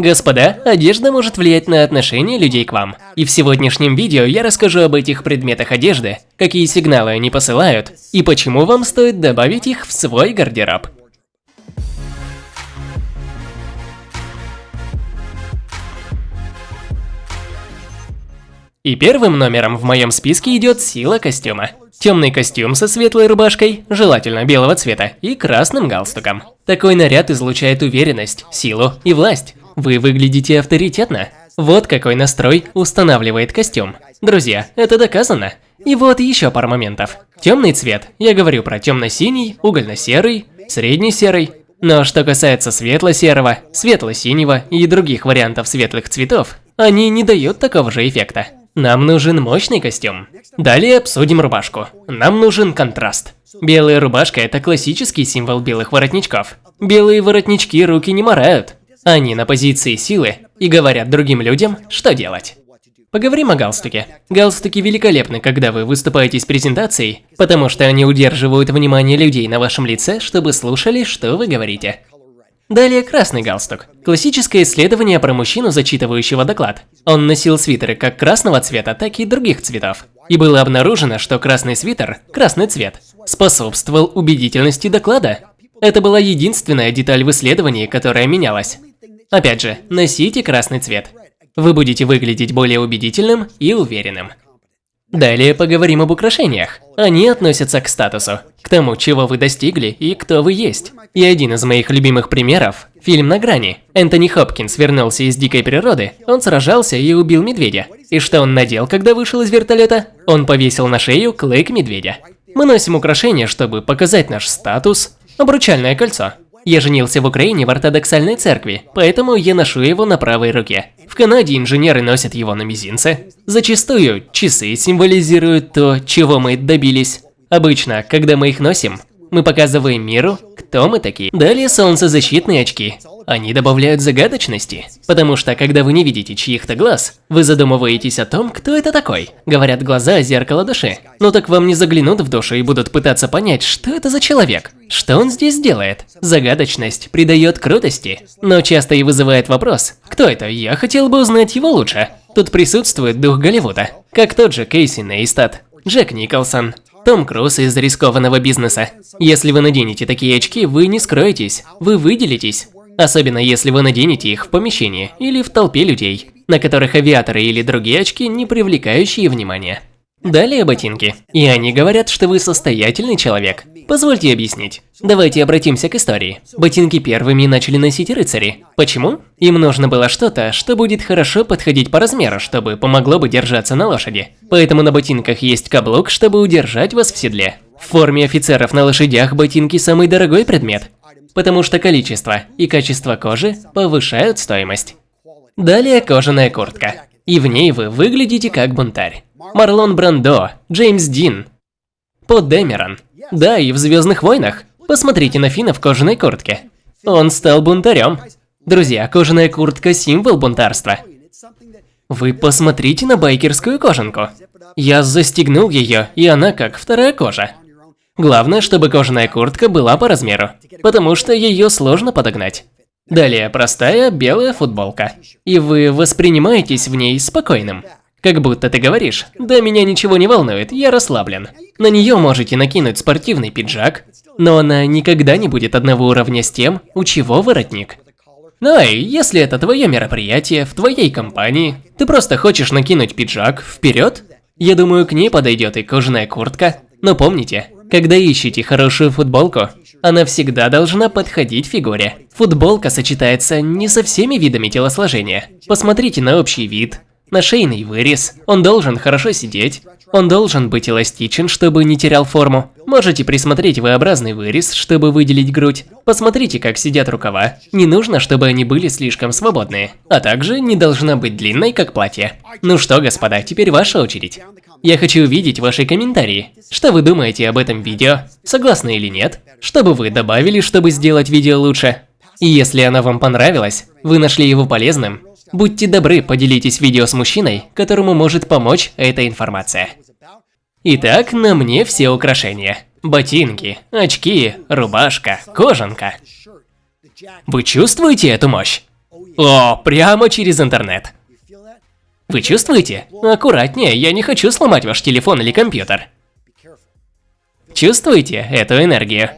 Господа, одежда может влиять на отношение людей к вам. И в сегодняшнем видео я расскажу об этих предметах одежды, какие сигналы они посылают, и почему вам стоит добавить их в свой гардероб. И первым номером в моем списке идет сила костюма. Темный костюм со светлой рубашкой, желательно белого цвета, и красным галстуком. Такой наряд излучает уверенность, силу и власть. Вы выглядите авторитетно. Вот какой настрой устанавливает костюм. Друзья, это доказано. И вот еще пара моментов. Темный цвет. Я говорю про темно-синий, угольно-серый, средне-серый. Но что касается светло-серого, светло-синего и других вариантов светлых цветов, они не дают такого же эффекта. Нам нужен мощный костюм. Далее обсудим рубашку. Нам нужен контраст. Белая рубашка – это классический символ белых воротничков. Белые воротнички руки не морают. Они на позиции силы и говорят другим людям, что делать. Поговорим о галстуке. Галстуки великолепны, когда вы выступаете с презентацией, потому что они удерживают внимание людей на вашем лице, чтобы слушали, что вы говорите. Далее красный галстук. Классическое исследование про мужчину, зачитывающего доклад. Он носил свитеры как красного цвета, так и других цветов. И было обнаружено, что красный свитер, красный цвет, способствовал убедительности доклада. Это была единственная деталь в исследовании, которая менялась. Опять же, носите красный цвет. Вы будете выглядеть более убедительным и уверенным. Далее поговорим об украшениях. Они относятся к статусу, к тому, чего вы достигли и кто вы есть. И один из моих любимых примеров – фильм «На грани». Энтони Хопкинс вернулся из дикой природы, он сражался и убил медведя. И что он надел, когда вышел из вертолета? Он повесил на шею клык медведя. Мы носим украшения, чтобы показать наш статус. Обручальное кольцо. Я женился в Украине в ортодоксальной церкви, поэтому я ношу его на правой руке. В Канаде инженеры носят его на мизинце. Зачастую часы символизируют то, чего мы добились. Обычно, когда мы их носим, мы показываем миру, кто мы такие. Далее солнцезащитные очки. Они добавляют загадочности, потому что когда вы не видите чьих-то глаз, вы задумываетесь о том, кто это такой. Говорят, глаза – зеркало души. Но так вам не заглянут в душу и будут пытаться понять, что это за человек, что он здесь делает. Загадочность придает крутости, но часто и вызывает вопрос, кто это, я хотел бы узнать его лучше. Тут присутствует дух Голливуда, как тот же Кейси Нейстат, Джек Николсон, том Круз из рискованного бизнеса. Если вы наденете такие очки, вы не скроетесь, вы выделитесь. Особенно если вы наденете их в помещении или в толпе людей, на которых авиаторы или другие очки, не привлекающие внимания. Далее ботинки. И они говорят, что вы состоятельный человек. Позвольте объяснить. Давайте обратимся к истории. Ботинки первыми начали носить рыцари. Почему? Им нужно было что-то, что будет хорошо подходить по размеру, чтобы помогло бы держаться на лошади. Поэтому на ботинках есть каблук, чтобы удержать вас в седле. В форме офицеров на лошадях ботинки самый дорогой предмет, потому что количество и качество кожи повышают стоимость. Далее кожаная куртка. И в ней вы выглядите как бунтарь. Марлон Брандо, Джеймс Дин, Под Дэмерон. Да, и в Звездных войнах. Посмотрите на Фина в кожаной куртке. Он стал бунтарем. Друзья, кожаная куртка – символ бунтарства. Вы посмотрите на байкерскую кожанку. Я застегнул ее, и она как вторая кожа. Главное, чтобы кожаная куртка была по размеру, потому что ее сложно подогнать. Далее простая белая футболка. И вы воспринимаетесь в ней спокойным. Как будто ты говоришь, да меня ничего не волнует, я расслаблен. На нее можете накинуть спортивный пиджак, но она никогда не будет одного уровня с тем, у чего воротник. Ну и если это твое мероприятие, в твоей компании, ты просто хочешь накинуть пиджак, вперед, я думаю, к ней подойдет и кожаная куртка. Но помните, когда ищете хорошую футболку, она всегда должна подходить фигуре. Футболка сочетается не со всеми видами телосложения. Посмотрите на общий вид, на шейный вырез. Он должен хорошо сидеть. Он должен быть эластичен, чтобы не терял форму. Можете присмотреть V-образный вырез, чтобы выделить грудь. Посмотрите, как сидят рукава. Не нужно, чтобы они были слишком свободные. А также не должна быть длинной, как платье. Ну что, господа, теперь ваша очередь. Я хочу увидеть ваши комментарии. Что вы думаете об этом видео? Согласны или нет? Что бы вы добавили, чтобы сделать видео лучше? И если оно вам понравилось, вы нашли его полезным, Будьте добры, поделитесь видео с мужчиной, которому может помочь эта информация. Итак, на мне все украшения. Ботинки, очки, рубашка, кожанка. Вы чувствуете эту мощь? О, прямо через интернет. Вы чувствуете? Аккуратнее, я не хочу сломать ваш телефон или компьютер. Чувствуете эту энергию?